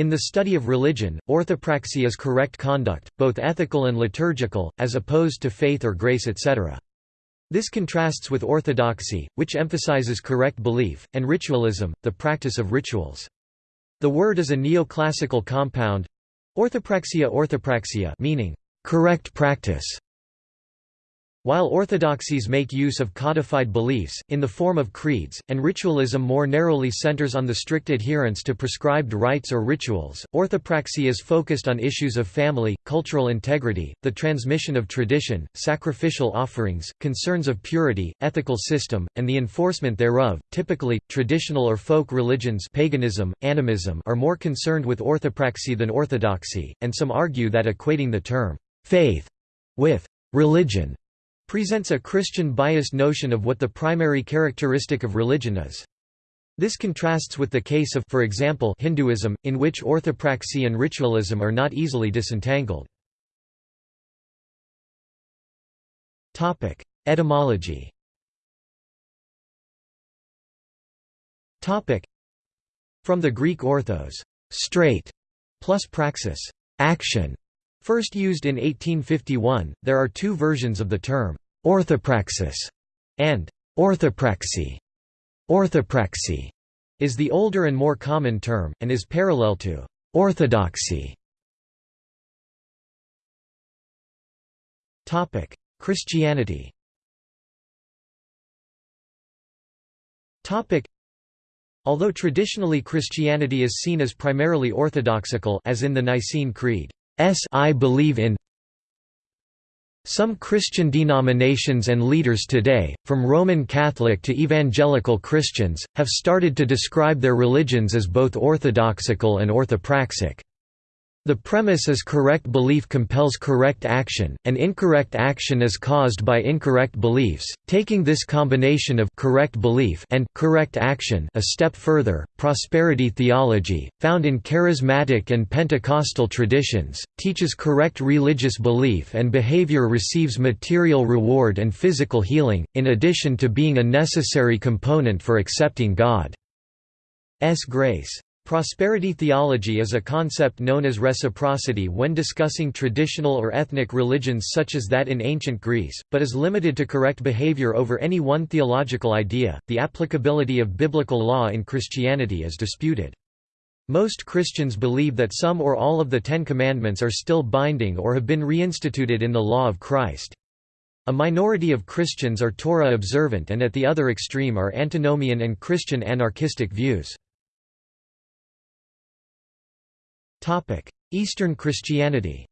In the study of religion, orthopraxy is correct conduct, both ethical and liturgical, as opposed to faith or grace etc. This contrasts with orthodoxy, which emphasizes correct belief, and ritualism, the practice of rituals. The word is a neoclassical compound orthopraxia orthopraxia meaning correct practice while orthodoxies make use of codified beliefs, in the form of creeds, and ritualism more narrowly centers on the strict adherence to prescribed rites or rituals, orthopraxy is focused on issues of family, cultural integrity, the transmission of tradition, sacrificial offerings, concerns of purity, ethical system, and the enforcement thereof. Typically, traditional or folk religions paganism, animism are more concerned with orthopraxy than orthodoxy, and some argue that equating the term faith with religion presents a Christian-biased notion of what the primary characteristic of religion is. This contrasts with the case of for example, Hinduism, in which orthopraxy and ritualism are not easily disentangled. Etymology From the Greek orthos straight", plus praxis action", First used in 1851, there are two versions of the term, orthopraxis and orthopraxy. Orthopraxy is the older and more common term, and is parallel to orthodoxy. Christianity Although traditionally Christianity is seen as primarily orthodoxical as in the Nicene Creed, S I believe in some Christian denominations and leaders today, from Roman Catholic to evangelical Christians, have started to describe their religions as both orthodoxical and orthopraxic. The premise is correct belief compels correct action, and incorrect action is caused by incorrect beliefs. Taking this combination of correct belief and correct action a step further, prosperity theology, found in charismatic and Pentecostal traditions, teaches correct religious belief and behavior receives material reward and physical healing, in addition to being a necessary component for accepting God's grace. Prosperity theology is a concept known as reciprocity when discussing traditional or ethnic religions such as that in ancient Greece, but is limited to correct behavior over any one theological idea. The applicability of biblical law in Christianity is disputed. Most Christians believe that some or all of the Ten Commandments are still binding or have been reinstituted in the law of Christ. A minority of Christians are Torah observant and at the other extreme are antinomian and Christian anarchistic views. Eastern Christianity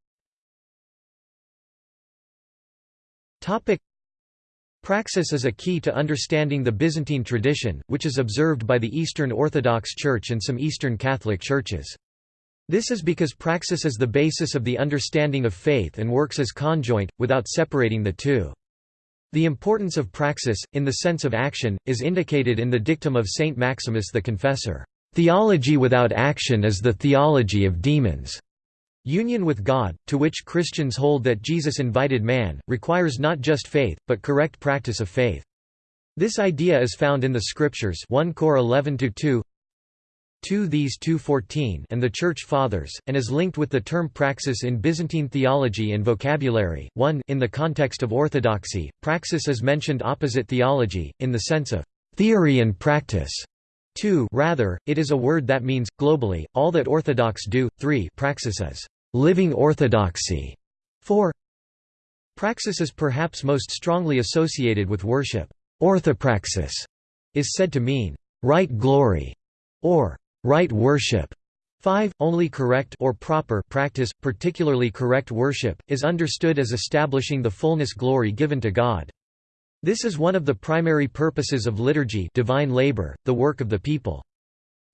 Topic: Praxis is a key to understanding the Byzantine tradition, which is observed by the Eastern Orthodox Church and some Eastern Catholic churches. This is because praxis is the basis of the understanding of faith and works as conjoint, without separating the two. The importance of praxis, in the sense of action, is indicated in the dictum of Saint Maximus the Confessor. Theology without action is the theology of demons. Union with God, to which Christians hold that Jesus invited man, requires not just faith, but correct practice of faith. This idea is found in the Scriptures 1 Cor 11-2 2 These 2.14 and the Church Fathers, and is linked with the term praxis in Byzantine theology and vocabulary. 1 In the context of orthodoxy, praxis is mentioned opposite theology, in the sense of theory and practice. 2 rather, it is a word that means, globally, all that Orthodox do. 3 praxis as living orthodoxy. 4 Praxis is perhaps most strongly associated with worship. Orthopraxis is said to mean right glory or right worship. 5 Only correct or proper practice, particularly correct worship, is understood as establishing the fullness glory given to God. This is one of the primary purposes of liturgy divine labor, the work of the people.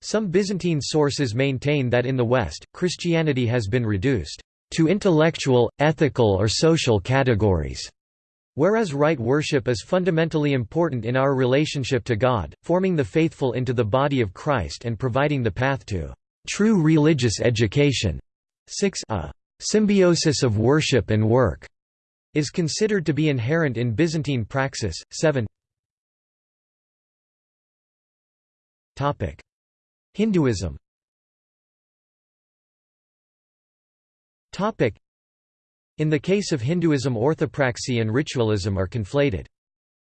Some Byzantine sources maintain that in the West, Christianity has been reduced to intellectual, ethical or social categories, whereas right worship is fundamentally important in our relationship to God, forming the faithful into the body of Christ and providing the path to true religious education. 6 A symbiosis of worship and work is considered to be inherent in Byzantine praxis. 7 Topic: Hinduism Topic: In the case of Hinduism orthopraxy and ritualism are conflated.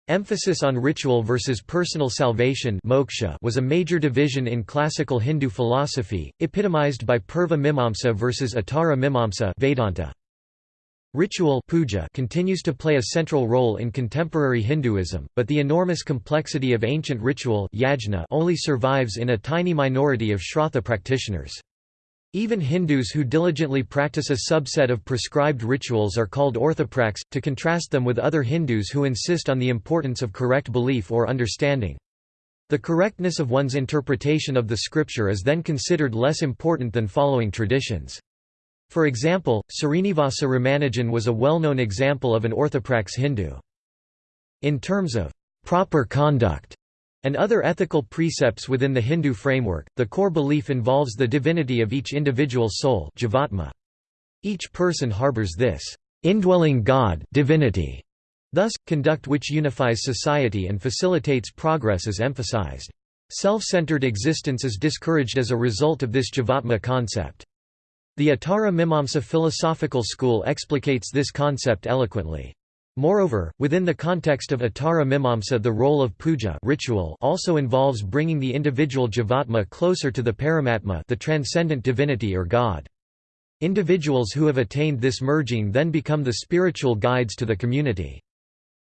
Emphasis on ritual versus personal salvation moksha was a major division in classical Hindu philosophy, epitomized by Purva Mimamsa versus Uttara Mimamsa Vedanta. Ritual puja continues to play a central role in contemporary Hinduism, but the enormous complexity of ancient ritual yajna only survives in a tiny minority of Shrauta practitioners. Even Hindus who diligently practice a subset of prescribed rituals are called orthoprax, to contrast them with other Hindus who insist on the importance of correct belief or understanding. The correctness of one's interpretation of the scripture is then considered less important than following traditions. For example, Srinivasa Ramanujan was a well-known example of an orthoprax Hindu. In terms of proper conduct, and other ethical precepts within the Hindu framework, the core belief involves the divinity of each individual soul jivatma. Each person harbors this indwelling God divinity. Thus, conduct which unifies society and facilitates progress is emphasized. Self-centered existence is discouraged as a result of this jivatma concept. The Uttara Mimamsa philosophical school explicates this concept eloquently. Moreover, within the context of Uttara Mimamsa the role of puja ritual also involves bringing the individual jivatma closer to the paramatma the transcendent divinity or God. Individuals who have attained this merging then become the spiritual guides to the community.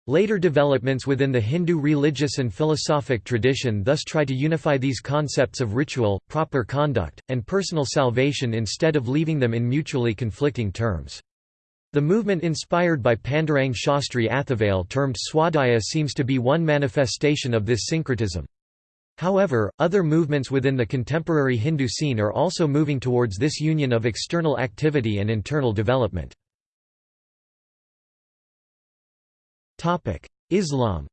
Later developments within the Hindu religious and philosophic tradition thus try to unify these concepts of ritual, proper conduct, and personal salvation instead of leaving them in mutually conflicting terms. The movement inspired by Pandurang Shastri Athavale termed Swadhyaya seems to be one manifestation of this syncretism. However, other movements within the contemporary Hindu scene are also moving towards this union of external activity and internal development. Islam.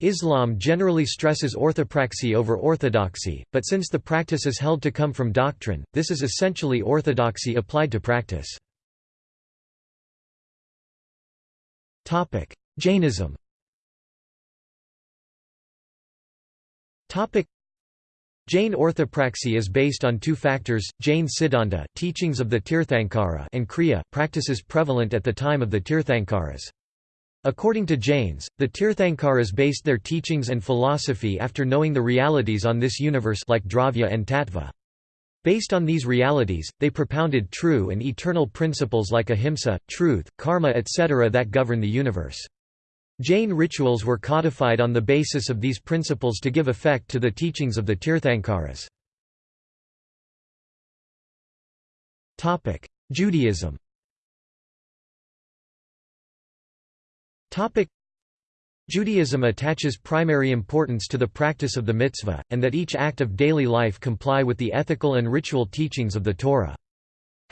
Islam generally stresses orthopraxy over orthodoxy, but since the practice is held to come from doctrine, this is essentially orthodoxy applied to practice. Jainism Jain orthopraxy is based on two factors, Jain Siddhanta teachings of the Tirthankara and Kriya practices prevalent at the time of the Tirthankaras. According to Jains, the Tirthankaras based their teachings and philosophy after knowing the realities on this universe like Dravya and Tattva. Based on these realities, they propounded true and eternal principles like ahimsa, truth, karma etc. that govern the universe. Jain rituals were codified on the basis of these principles to give effect to the teachings of the Tirthankaras. Judaism Judaism attaches primary importance to the practice of the mitzvah, and that each act of daily life comply with the ethical and ritual teachings of the Torah.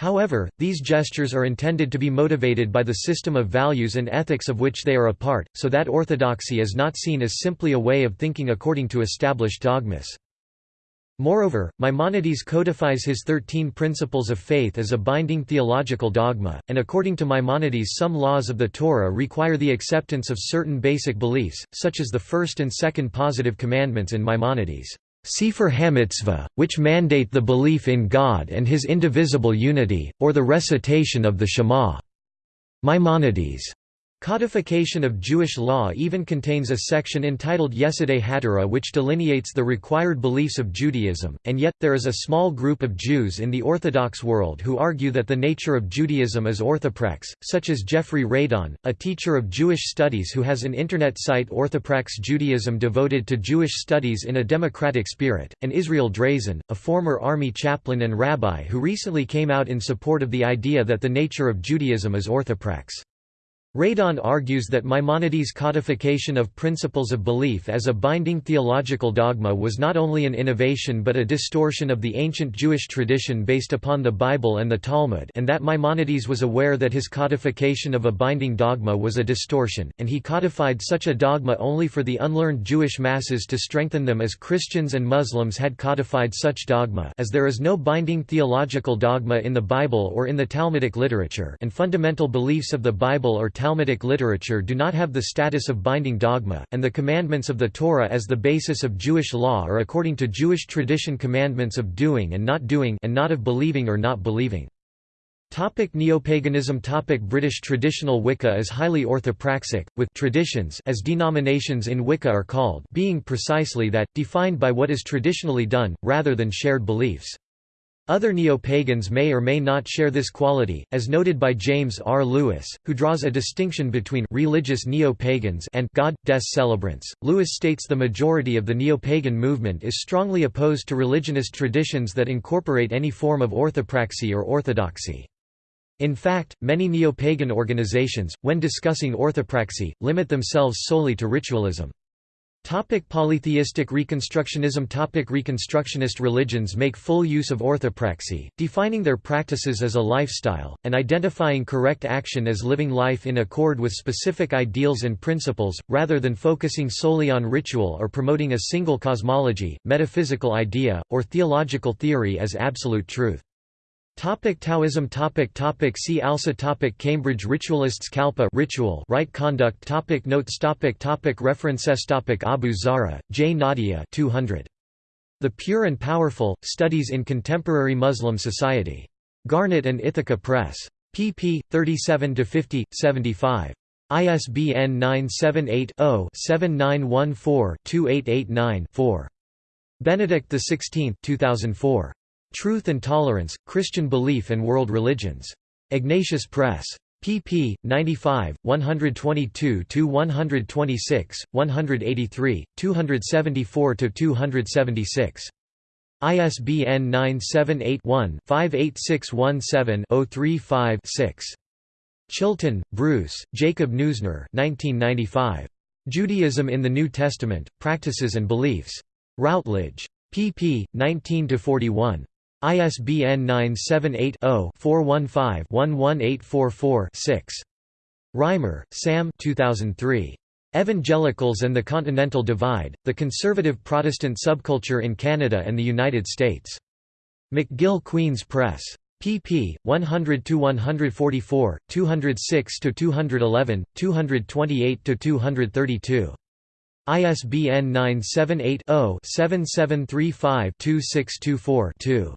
However, these gestures are intended to be motivated by the system of values and ethics of which they are a part, so that orthodoxy is not seen as simply a way of thinking according to established dogmas. Moreover, Maimonides codifies his Thirteen Principles of Faith as a binding theological dogma, and according to Maimonides some laws of the Torah require the acceptance of certain basic beliefs, such as the first and second positive commandments in Maimonides' Sefer HaMitzvah, which mandate the belief in God and His indivisible unity, or the recitation of the Shema. Maimonides' Codification of Jewish law even contains a section entitled Yesodei HaTorah which delineates the required beliefs of Judaism, and yet, there is a small group of Jews in the Orthodox world who argue that the nature of Judaism is orthoprax, such as Jeffrey Radon, a teacher of Jewish studies who has an internet site Orthoprax Judaism devoted to Jewish studies in a democratic spirit, and Israel Drazin, a former army chaplain and rabbi who recently came out in support of the idea that the nature of Judaism is orthoprax. Radon argues that Maimonides' codification of principles of belief as a binding theological dogma was not only an innovation but a distortion of the ancient Jewish tradition based upon the Bible and the Talmud and that Maimonides was aware that his codification of a binding dogma was a distortion, and he codified such a dogma only for the unlearned Jewish masses to strengthen them as Christians and Muslims had codified such dogma as there is no binding theological dogma in the Bible or in the Talmudic literature and fundamental beliefs of the Bible or Talmudic literature do not have the status of binding dogma, and the commandments of the Torah as the basis of Jewish law are according to Jewish tradition commandments of doing and not doing and not of believing or not believing. Topic Neopaganism Topic British traditional Wicca is highly orthopraxic, with traditions as denominations in Wicca are called being precisely that, defined by what is traditionally done, rather than shared beliefs. Other neo-pagans may or may not share this quality, as noted by James R. Lewis, who draws a distinction between religious neo-pagans and God, des celebrants. Lewis states the majority of the neo-pagan movement is strongly opposed to religionist traditions that incorporate any form of orthopraxy or orthodoxy. In fact, many neo-pagan organizations, when discussing orthopraxy, limit themselves solely to ritualism. Topic polytheistic Reconstructionism Topic Reconstructionist religions make full use of orthopraxy, defining their practices as a lifestyle, and identifying correct action as living life in accord with specific ideals and principles, rather than focusing solely on ritual or promoting a single cosmology, metaphysical idea, or theological theory as absolute truth. Topic Taoism topic topic See also topic Cambridge Ritualists Kalpa ritual right conduct topic Notes topic topic References topic Abu Zara, J. Nadia 200. The Pure and Powerful, Studies in Contemporary Muslim Society. Garnet and Ithaca Press. pp. 37–50, 75. ISBN 978 0 7914 2889 4. Benedict XVI 2004. Truth and Tolerance, Christian Belief and World Religions. Ignatius Press. pp. 95, 122–126, 183, 274–276. ISBN 978-1-58617-035-6. Chilton, Bruce, Jacob Neusner 1995. Judaism in the New Testament, Practices and Beliefs. Routledge. pp. 19–41. ISBN 978-0-415-11844-6. Reimer, Sam 2003. Evangelicals and the Continental Divide, The Conservative Protestant Subculture in Canada and the United States. McGill Queen's Press. pp. 100–144, 206–211, 228–232. ISBN 978 0 7735 2624 2.